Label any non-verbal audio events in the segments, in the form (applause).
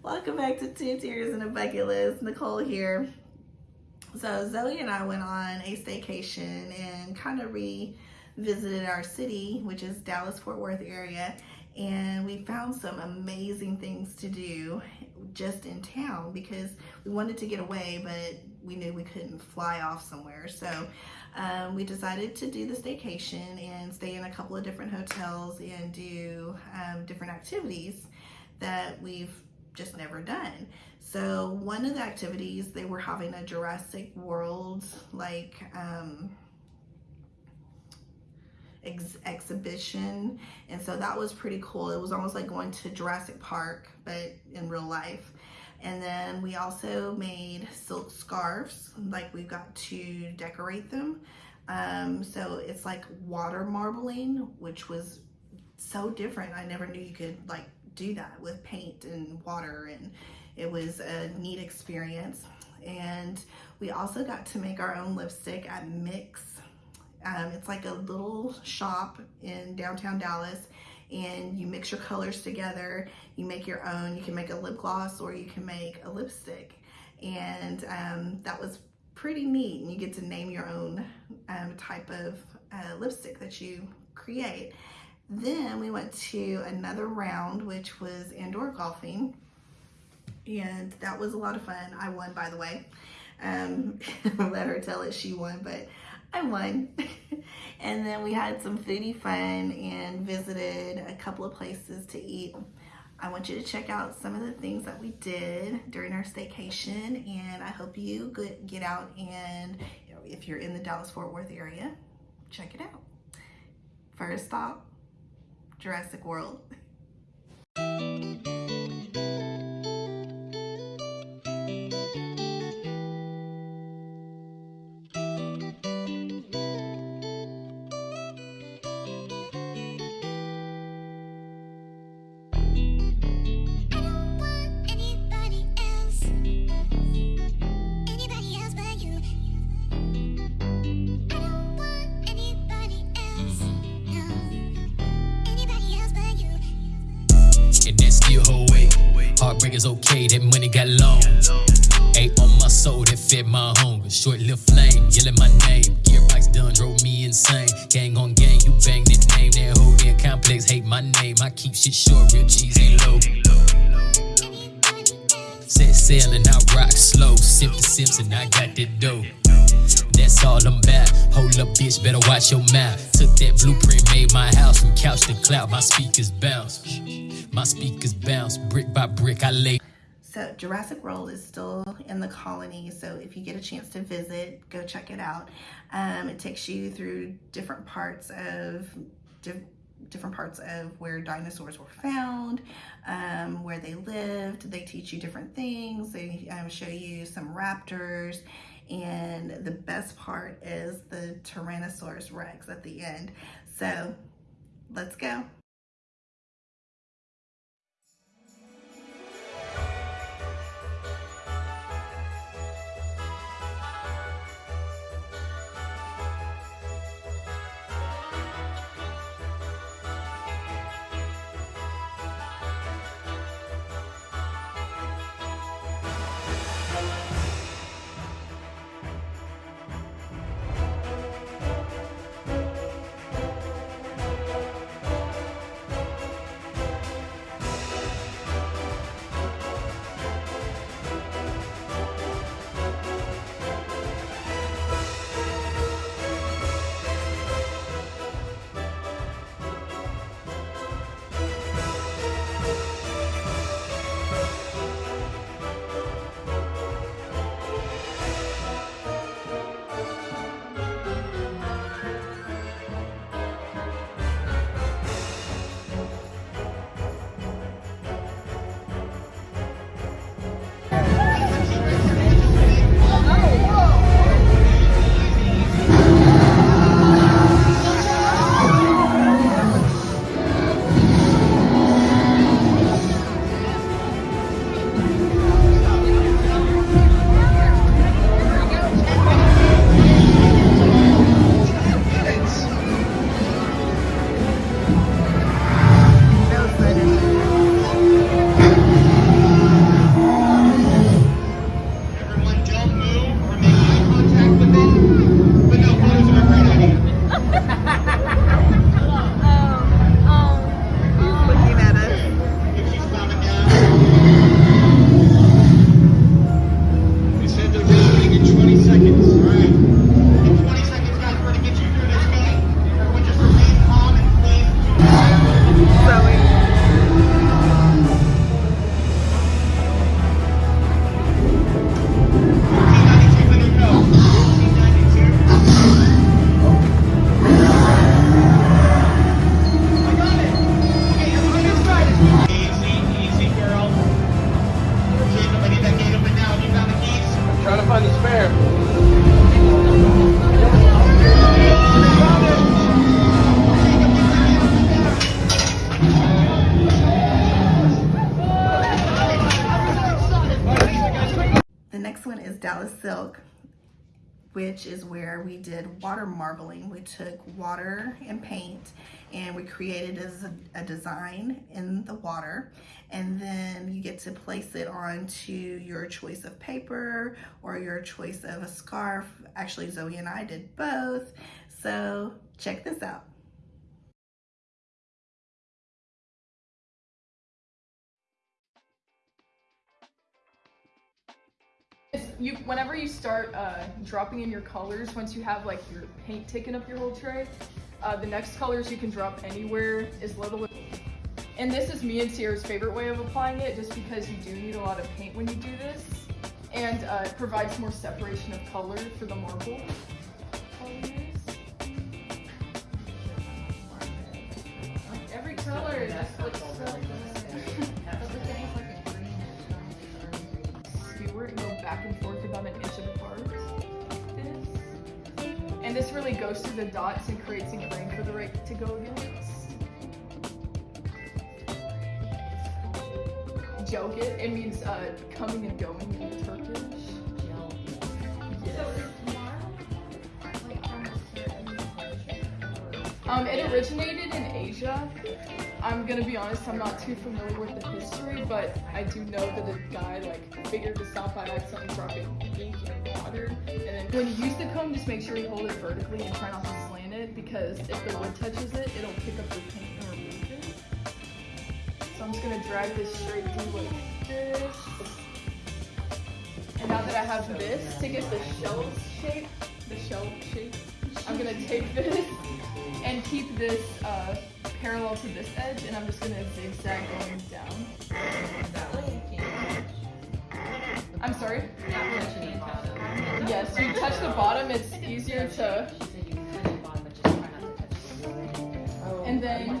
Welcome back to Two Tears and a Bucket List. Nicole here. So Zoe and I went on a staycation and kind of revisited our city, which is Dallas-Fort Worth area. And we found some amazing things to do just in town because we wanted to get away, but we knew we couldn't fly off somewhere. So um, we decided to do the staycation and stay in a couple of different hotels and do um, different activities that we've just never done. So one of the activities, they were having a Jurassic World like um, ex exhibition. And so that was pretty cool. It was almost like going to Jurassic Park, but in real life. And then we also made silk scarves, like we got to decorate them. Um, so it's like water marbling, which was so different. I never knew you could like do that with paint and water and it was a neat experience. And we also got to make our own lipstick at Mix. Um, it's like a little shop in downtown Dallas and you mix your colors together. You make your own. You can make a lip gloss or you can make a lipstick. And um, that was pretty neat. And you get to name your own um, type of uh, lipstick that you create. Then we went to another round, which was indoor golfing. And that was a lot of fun. I won, by the way. Um, (laughs) let her tell it she won, but I won. (laughs) and then we had some foodie fun and visited a couple of places to eat. I want you to check out some of the things that we did during our staycation and I hope you get out and you know, if you're in the Dallas-Fort Worth area, check it out. First stop, Jurassic World. That money got long. Ate on my soul that fed my hunger. Short little flame, yelling my name. Gearbox done drove me insane. Gang on gang, you bang that name. That whole damn complex hate my name. I keep shit short, real cheese ain't low. Set sail and I rock slow. Sip the Simpson, I got that dough. That's all I'm about. Hold up, bitch, better watch your mouth. Took that blueprint, made my house from couch to cloud. My speakers bounce. My speakers bounce brick by brick. I lay. So Jurassic World is still in the Colony. So if you get a chance to visit, go check it out. Um, it takes you through different parts of di different parts of where dinosaurs were found, um, where they lived. They teach you different things. They um, show you some raptors. And the best part is the Tyrannosaurus Rex at the end. So let's go. Which is where we did water marbling. We took water and paint and we created a, a design in the water and then you get to place it onto your choice of paper or your choice of a scarf. Actually, Zoe and I did both. So check this out. You whenever you start uh, dropping in your colors, once you have like your paint taken up your whole tray, uh, the next colors you can drop anywhere is little. And this is me and Sierra's favorite way of applying it, just because you do need a lot of paint when you do this, and uh, it provides more separation of color for the marble. Every color just looks so back and forth about an inch apart. This. And this really goes through the dots and creates a grain for the right to go against. gel-git, it means uh, coming and going in Turkish. Um, it originated in Asia. I'm gonna be honest, I'm not too familiar with the history, but I do know that a guy like figured this out by accidentally dropping ink in water. And then when you use the comb, just make sure you hold it vertically and try not to slant it because if the wood touches it, it'll pick up the paint and remove it. So I'm just gonna drag this straight through like this. And now that I have this to get the shell shape, the shell shape, I'm gonna take this and keep this uh, parallel to this edge, and I'm just gonna zigzag going down. I'm sorry? Yes, you touch the bottom, it's easier to, and then,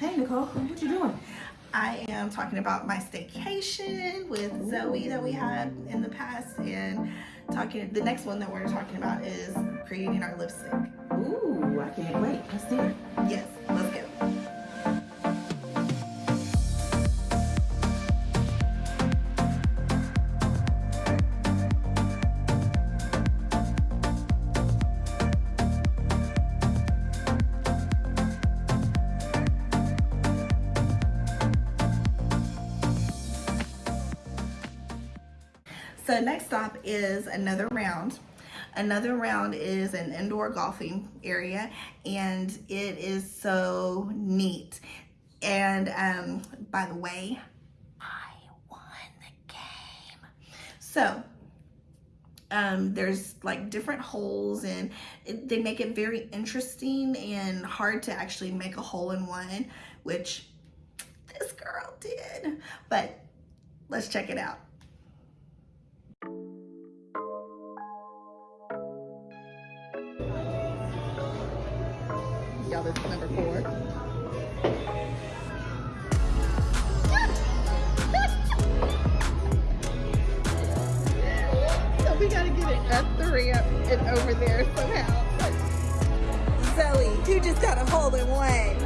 Hey Nicole, what you doing? I am talking about my staycation with Zoe that we had in the past and talking the next one that we're talking about is creating our lipstick. Ooh, I can't wait. Let's do it. Yes, So next stop is another round. Another round is an indoor golfing area and it is so neat. And um, by the way, I won the game. So um, there's like different holes and it, they make it very interesting and hard to actually make a hole in one, which this girl did. But let's check it out. Y'all, this is number four. (laughs) so we gotta get it up the ramp and over there somehow. Zoe, who just got a hole in one?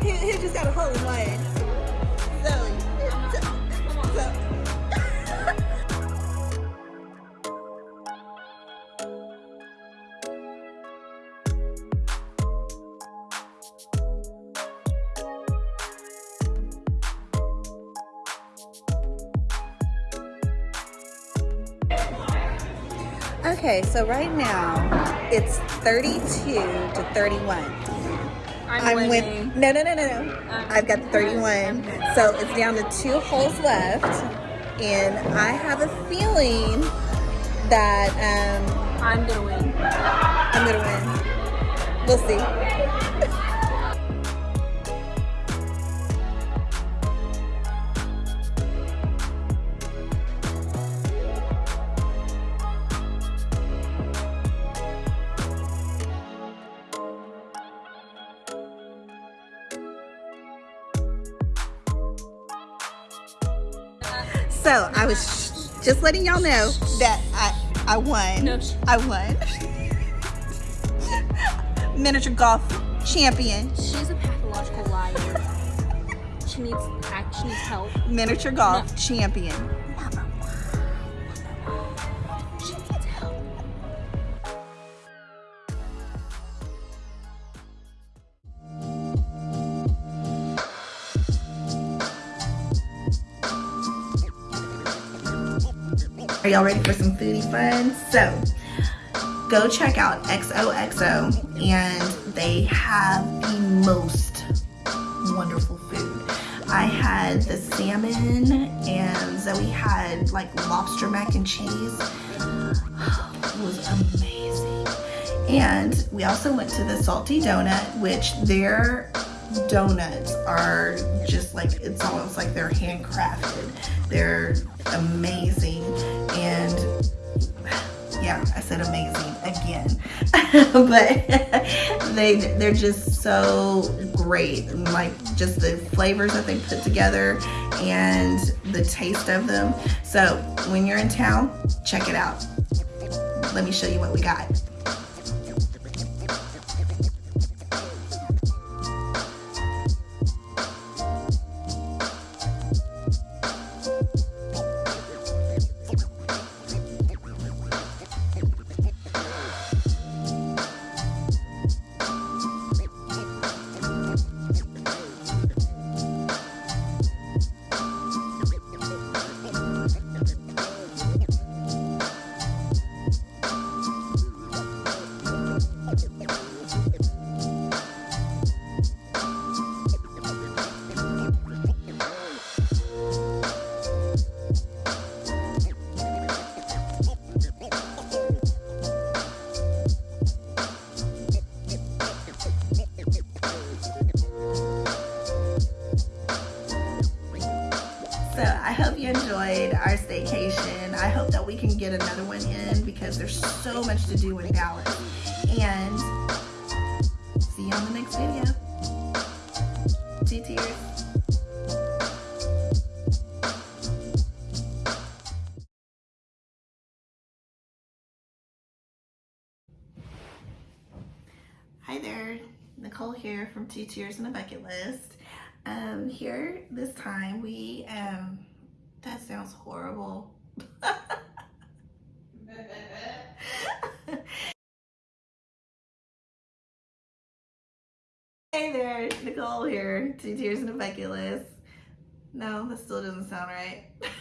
Who, who just got a hole in one? Zoe. Zo- Okay, so right now it's 32 to 31. I'm, win- winning. No, no, no, no, no. I'm- I've got 31. So it's down to two holes left. And I have a feeling that um, I'm gonna win. I'm going to win. We'll see. So I was just letting y'all know that I I won. No, I won. Miniature golf champion. She's a pathological liar. She needs act. She needs help. Miniature golf champion. Y'all ready for some foodie fun? So go check out XOXO and they have the most wonderful food. I had the salmon and Zoe had like lobster mac and cheese. It was amazing. And we also went to the Salty Donut, which their donuts are just like it's almost like they're handcrafted. They're amazing and yeah, I said amazing again. (laughs) but (laughs) they they're just so great. Like just the flavors that they put together and the taste of them. So when you're in town, check it out. Let me show you what we got. Enjoyed our staycation. I hope that we can get another one in because there's so much to do in Dallas. And see you on the next video. Two tears. Hi there, Nicole here from Two Tears and a Bucket List. Um, here this time we um, that sounds horrible. (laughs) hey there, Nicole here, Two Tears and a Bucket No, that still doesn't sound right. (laughs)